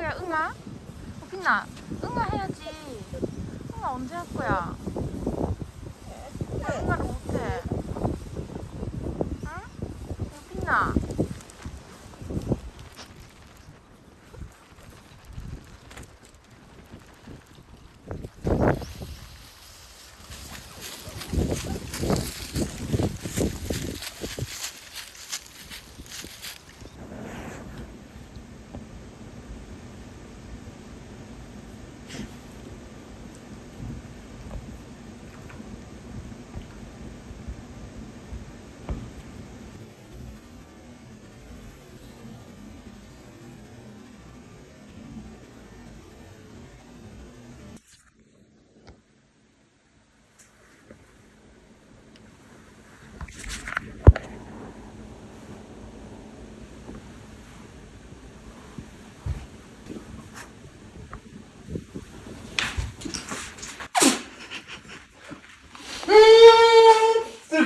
할 거야 응아? 오빛나 응아 해야지 응아 언제 할 거야? 왜 응아를 못해? 응? 오빛나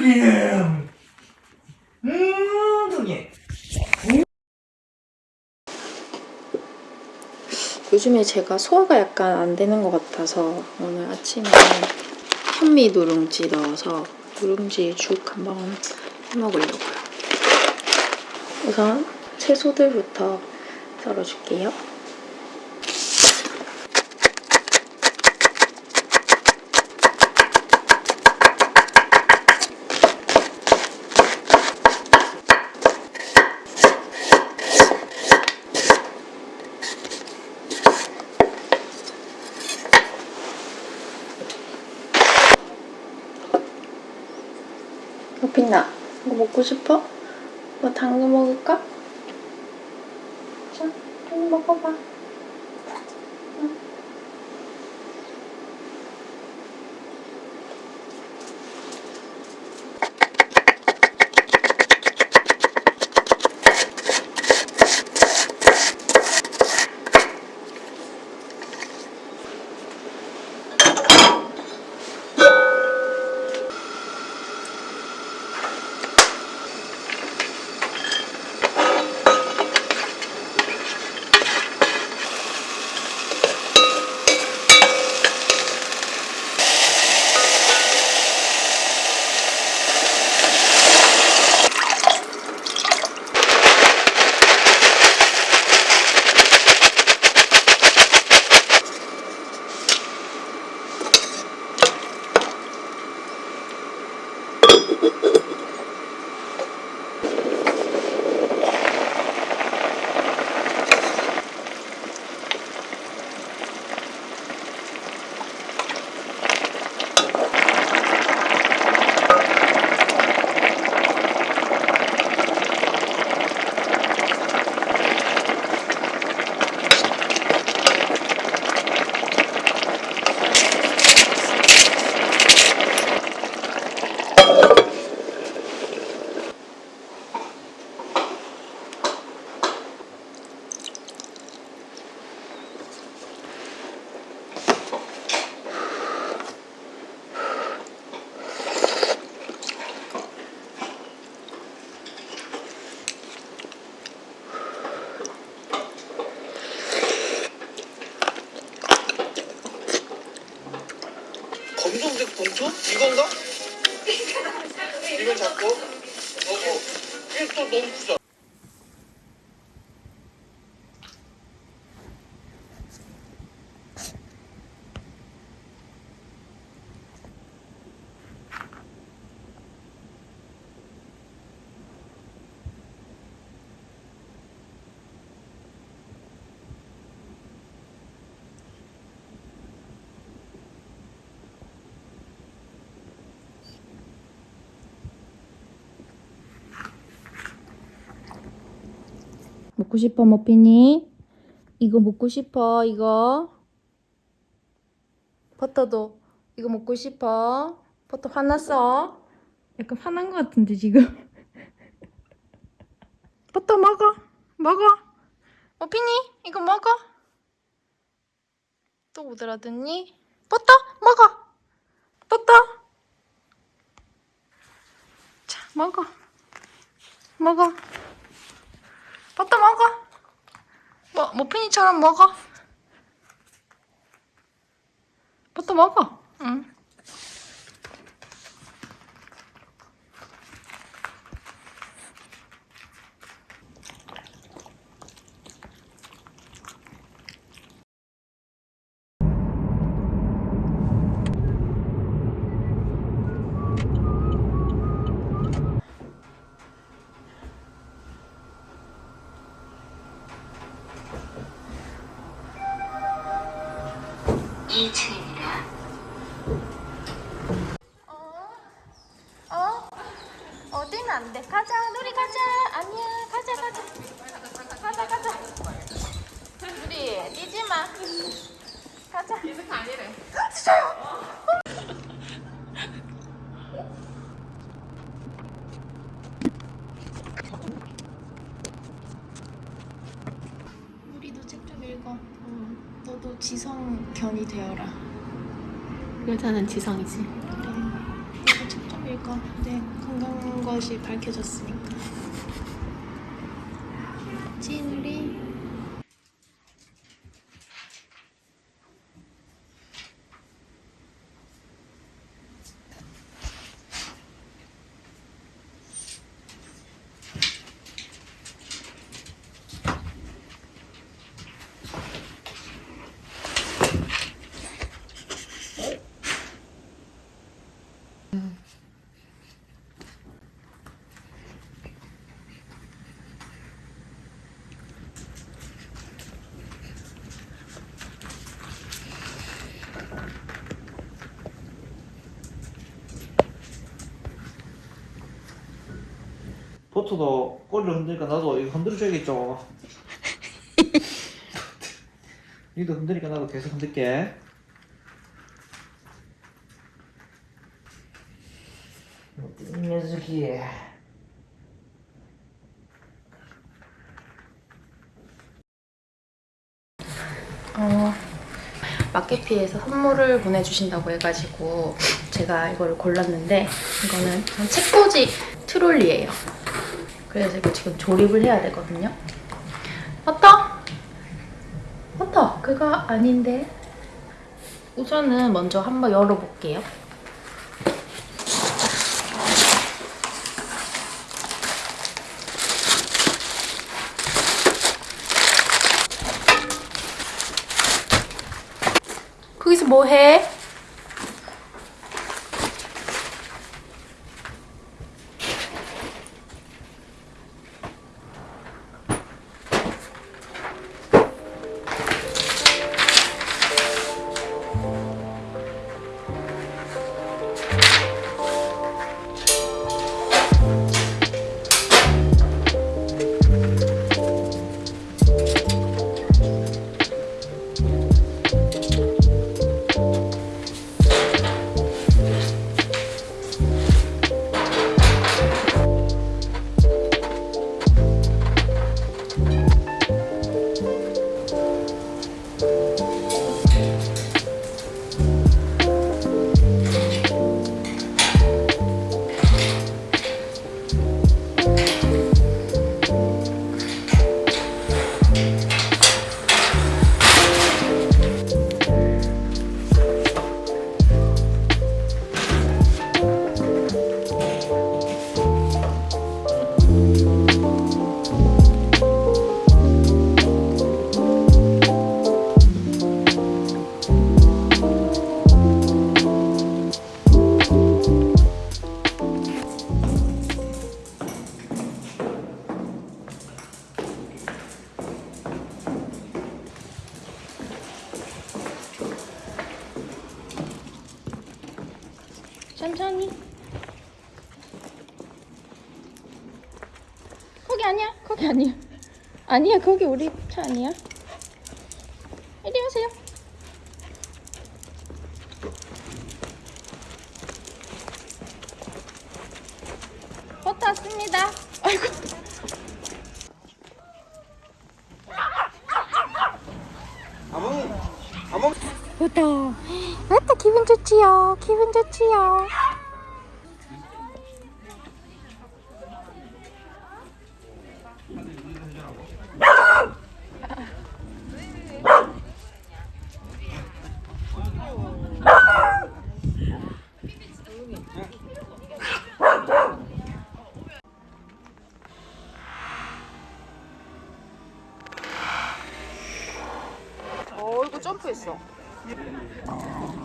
음, 음, 저기. 요즘에 제가 소화가 약간 안 되는 것 같아서 오늘 아침에 현미 누룽지 넣어서 누룽지 죽 한번 해 먹으려고요. 우선 채소들부터 썰어줄게요. 여빈나, 이거 먹고 싶어? 뭐 당근 먹을까? 자, 좀 먹어봐. 먹고 싶어 머피니? 이거 먹고 싶어 이거? 버터도 이거 먹고 싶어? 버터 화났어? 약간 화난 것 같은데 지금 버터 먹어 먹어 머피니 이거 먹어 또 오더라더니 버터 먹어 버터 자 먹어 먹어 버터 먹어. 버터 머핀이처럼 먹어. 버터 먹어. 응. 18. 지성이지. 그래. 너도 책 좀 읽어. 네, 건강한 것이 밝혀졌으니까. 진우리. 보트도 꼬리를 흔드니까 나도 이거 흔들어줘야겠죠. 니도 흔드니까 나도 계속 흔들게. 이 녀석이. 어, 마케피에서 선물을 보내주신다고 해가지고 제가 이거를 골랐는데 이거는 책꽂이 트롤리예요. 그래서 이거 지금 조립을 해야 되거든요. 어떠? 어떠? 그거 아닌데. 우선은 먼저 한번 열어볼게요. 거기서 뭐 해? 천천히. 거기 아니야. 거기 아니야. 아니야. 거기 우리 차 아니야. 좋지요. 어이구 점프했어. 어.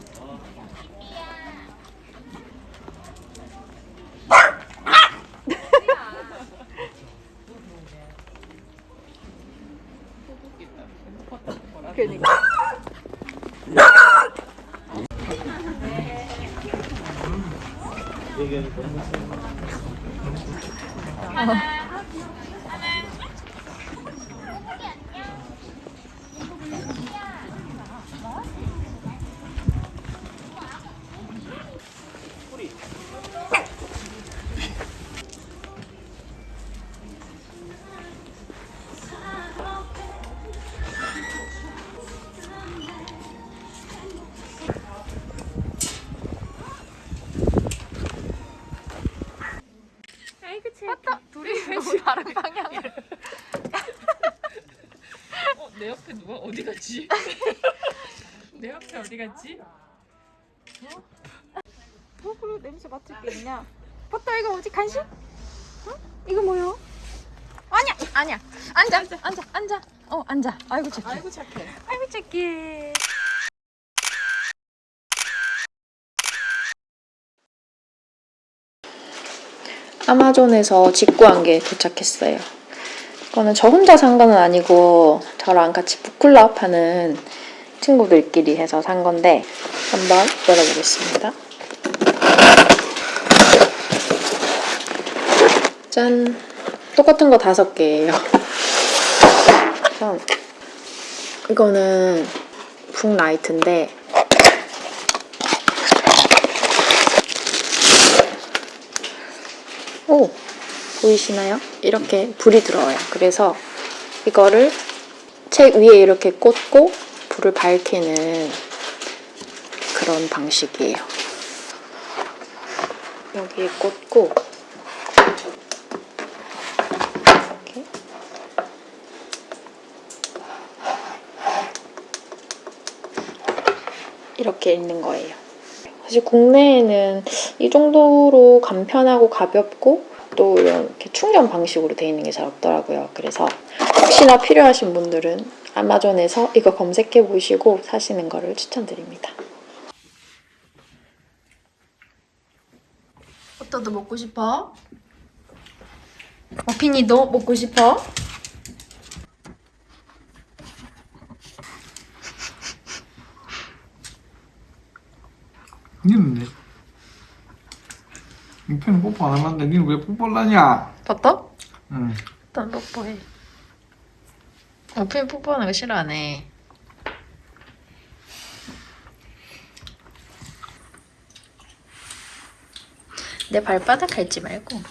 갔지? 턱으로 냄새 맡을 게 있냐? 봤다 이거 뭐지 간식? 어? 이거 뭐야? 아니야 아니야 앉아 앉아 앉아 앉아 어 앉아 아이고 착해 아이고 착해. 아이고 착해 아마존에서 직구한 게 도착했어요. 이거는 저 혼자 산 거는 아니고 저랑 같이 북클럽 하는 친구들끼리 해서 산 건데 한번 열어보겠습니다. 짠! 똑같은 거 다섯 개예요. 우선 이거는 북라이트인데 오 보이시나요? 이렇게 불이 들어와요. 그래서 이거를 책 위에 이렇게 꽂고 불을 밝히는 그런 방식이에요. 여기에 꽂고 이렇게 있는 거예요. 사실 국내에는 이 정도로 간편하고 가볍고 또 이렇게 충전 방식으로 되어 있는 게 잘 없더라고요. 그래서 혹시나 필요하신 분들은 아마존에서 이거 검색해 보시고 사시는 거를 추천드립니다. 어떠도 먹고 싶어? 머핀이도 먹고 싶어? 니는 왜? 이편은 뽀뽀 안 하는데 니는 왜 뽀뽀를 하냐? 봤다? 응. 일단 뽀뽀해 머핀 뽀뽀하는 거 싫어하네. 내 발바닥 밟지 말고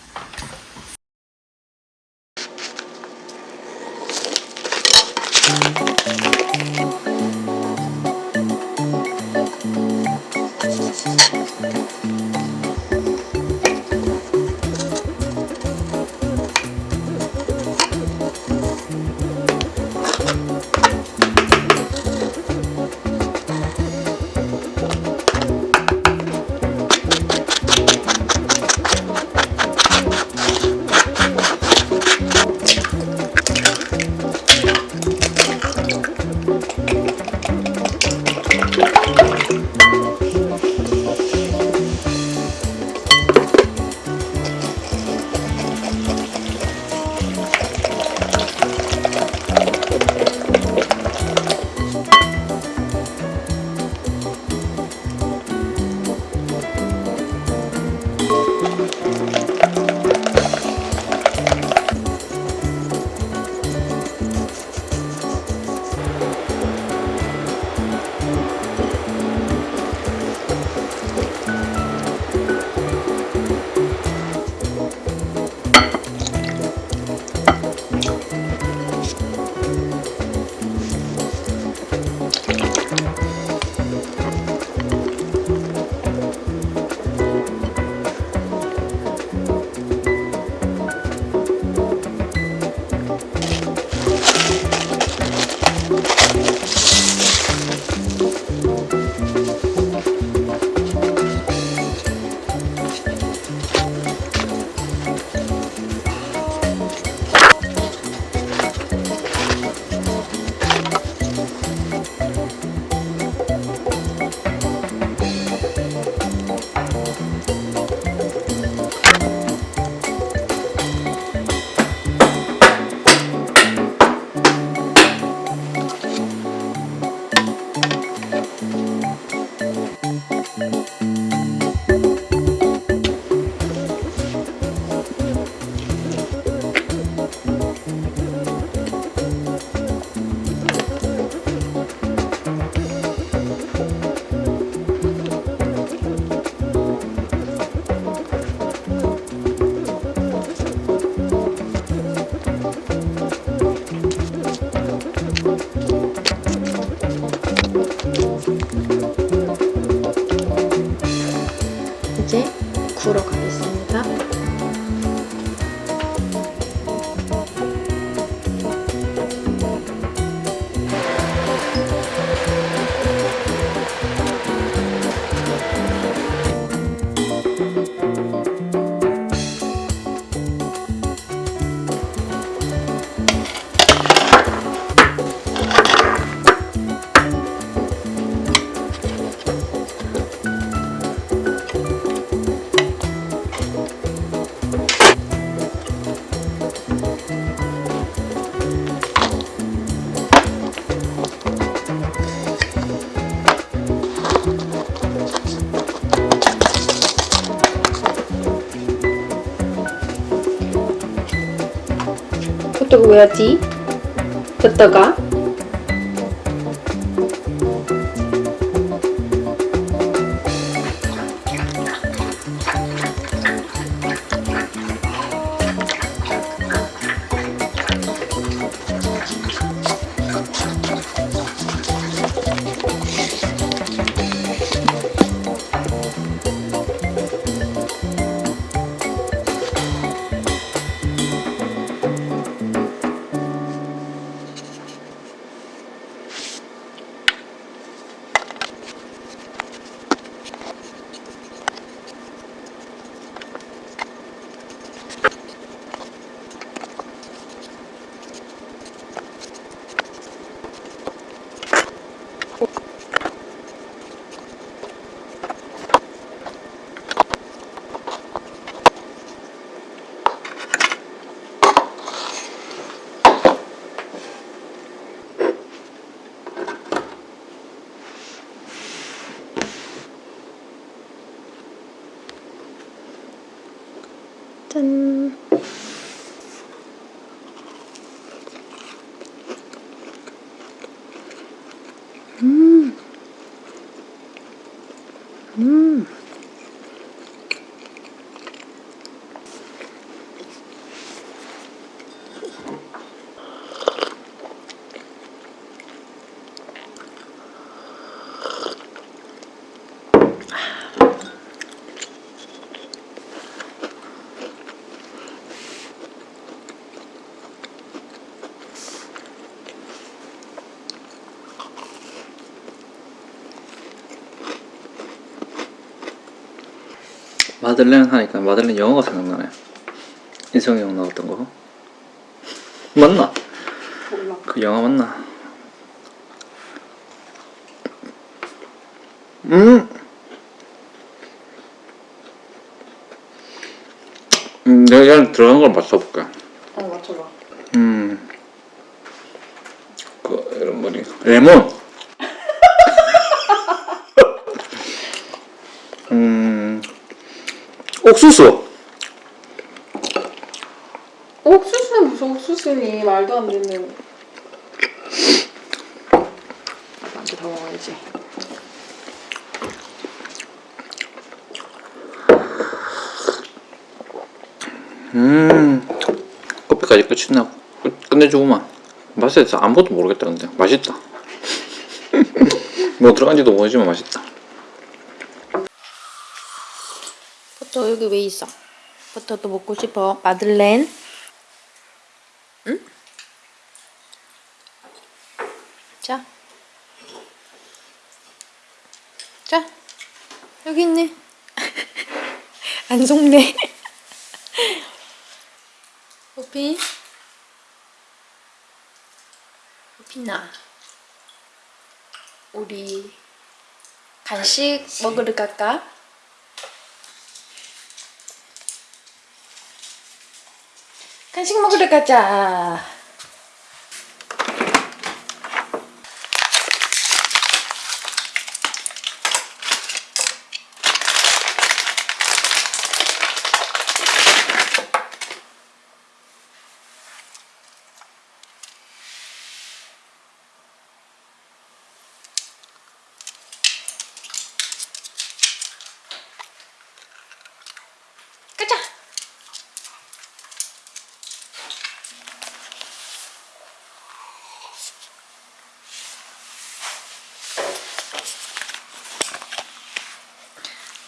이제 구러 가겠습니다. 왜하지? 호떡아? 짠. 음. 음. 마들렌 하니까 마들렌 영화가 생각나네. 인성이 형 나왔던 거. 맞나? 그 영화 맞나? 음. 음, 내가 그냥 들어간 걸 맞춰볼게. 어, 맞춰봐. 음. 그 이런 머리. 레몬. 음. 옥수수. 옥수수는 무슨 옥수수니 말도 안 되는. 나한테 더 먹어야지. 음. 커피까지 끝이나 끝- 끝내주고만. 맛에 대해서 아무것도 모르겠다 근데 맛있다. 뭐 들어간지도 모르지만 맛있다. 버터 여기 왜 있어? 버터도 먹고 싶어. 마들렌. 응? 자. 자. 여기 있네. 안 속네. 호피. 호피나. 우리 간식 먹으러 갈까? 간식 먹으러. 가자.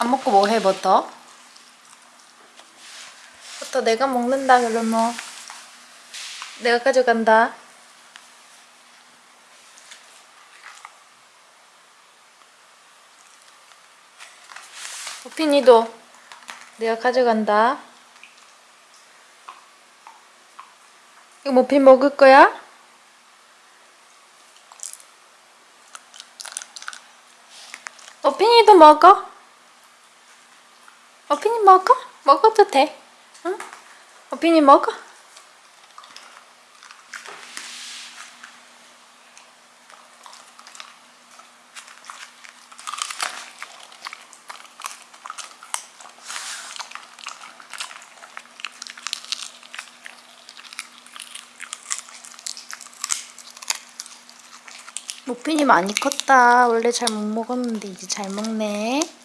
안 먹고 뭐 해, 버터? 버터 내가 먹는다, 그러면. 내가 가져간다. 오핀이도 내가 가져간다. 이거 머핀 먹을 거야? 어핀이도 먹어? 어핀이 먹어? 먹어도 돼. 응? 어핀이 먹어? 모핀이 많이 컸다. 원래 잘 못 먹었는데 이제 잘 먹네.